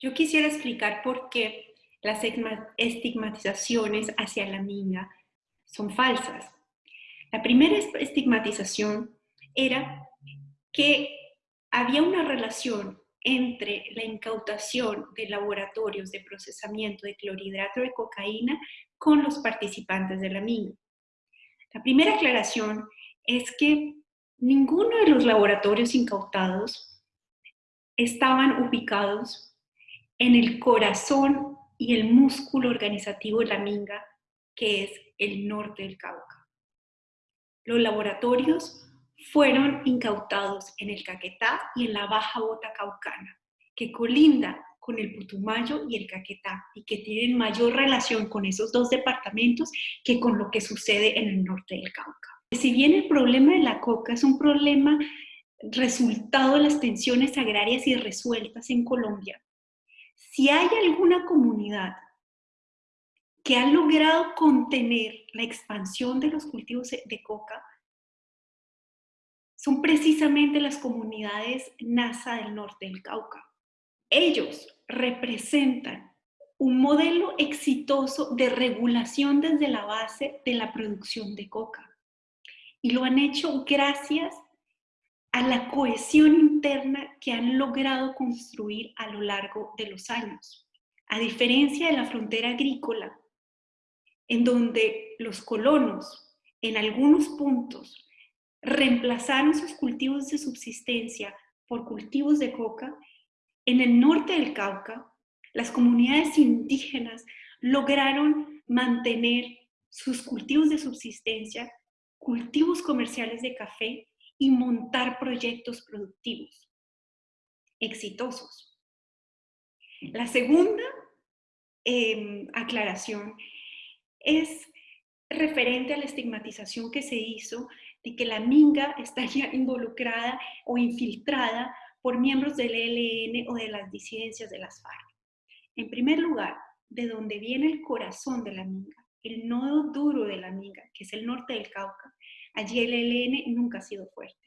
Yo quisiera explicar por qué las estigmatizaciones hacia la minga son falsas. La primera estigmatización era que había una relación entre la incautación de laboratorios de procesamiento de clorhidrato de cocaína con los participantes de la minga. La primera aclaración es que ninguno de los laboratorios incautados estaban ubicados en el corazón y el músculo organizativo de la minga, que es el norte del Cauca. Los laboratorios fueron incautados en el Caquetá y en la Baja Bota Caucana, que colinda con el Putumayo y el Caquetá y que tienen mayor relación con esos dos departamentos que con lo que sucede en el norte del Cauca. Si bien el problema de la coca es un problema resultado de las tensiones agrarias irresueltas en Colombia, si hay alguna comunidad que ha logrado contener la expansión de los cultivos de coca, son precisamente las comunidades NASA del norte del Cauca. Ellos representan un modelo exitoso de regulación desde la base de la producción de coca. Y lo han hecho gracias a la cohesión interna que han logrado construir a lo largo de los años. A diferencia de la frontera agrícola, en donde los colonos en algunos puntos reemplazaron sus cultivos de subsistencia por cultivos de coca, en el norte del Cauca, las comunidades indígenas lograron mantener sus cultivos de subsistencia, cultivos comerciales de café y montar proyectos productivos exitosos. La segunda em, aclaración es referente a la estigmatización que se hizo de que la minga estaría involucrada o infiltrada por miembros del ELN o de las disidencias de las FARC. En primer lugar, de donde viene el corazón de la minga, el nodo duro de la minga, que es el norte del Cauca, Allí el ELN nunca ha sido fuerte.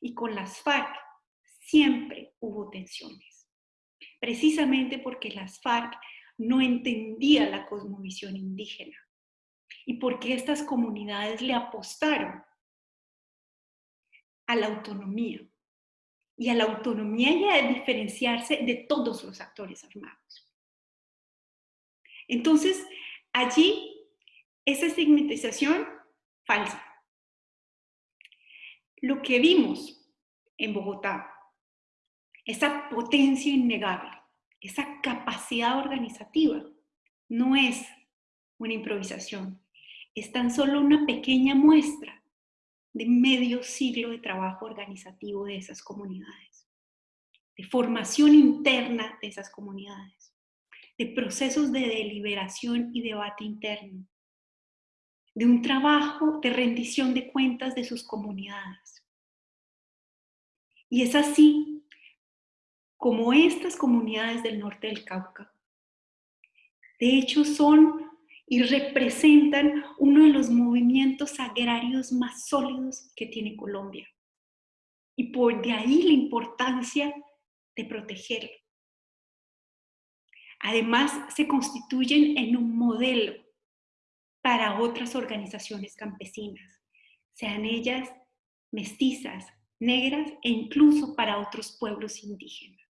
Y con las FARC siempre hubo tensiones. Precisamente porque las FARC no entendían la cosmovisión indígena y porque estas comunidades le apostaron a la autonomía y a la autonomía y a diferenciarse de todos los actores armados. Entonces, allí, esa estigmatización falsa lo que vimos en Bogotá, esa potencia innegable, esa capacidad organizativa, no es una improvisación, es tan solo una pequeña muestra de medio siglo de trabajo organizativo de esas comunidades, de formación interna de esas comunidades, de procesos de deliberación y debate interno, de un trabajo de rendición de cuentas de sus comunidades. Y es así como estas comunidades del norte del Cauca, de hecho son y representan uno de los movimientos agrarios más sólidos que tiene Colombia. Y por de ahí la importancia de protegerlo. Además, se constituyen en un modelo para otras organizaciones campesinas, sean ellas mestizas, negras e incluso para otros pueblos indígenas.